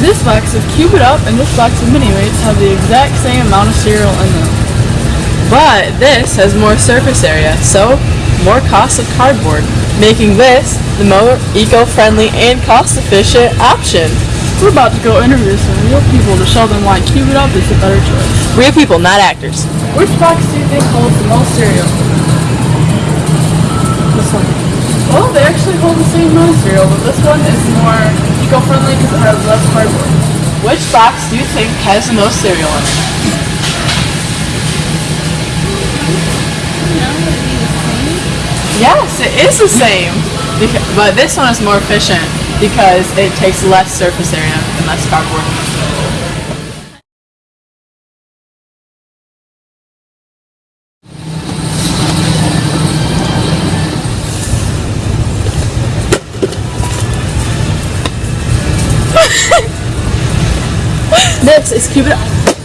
This box of Cube It Up and this box of Mini Mates have the exact same amount of cereal in them. But this has more surface area, so more cost of cardboard, making this the more eco-friendly and cost-efficient option. We're about to go interview some real people to show them why Cube It Up is the better choice. Real people, not actors. Which box do you think holds the most cereal? This one. Well, they actually hold the same amount of cereal, but this one is more eco-friendly because it has less cardboard. Which box do you think has the most cereal in it? Yes, it is the same. Beca- But this one is more efficient because it takes less surface area and less cardboard. This is. Oh.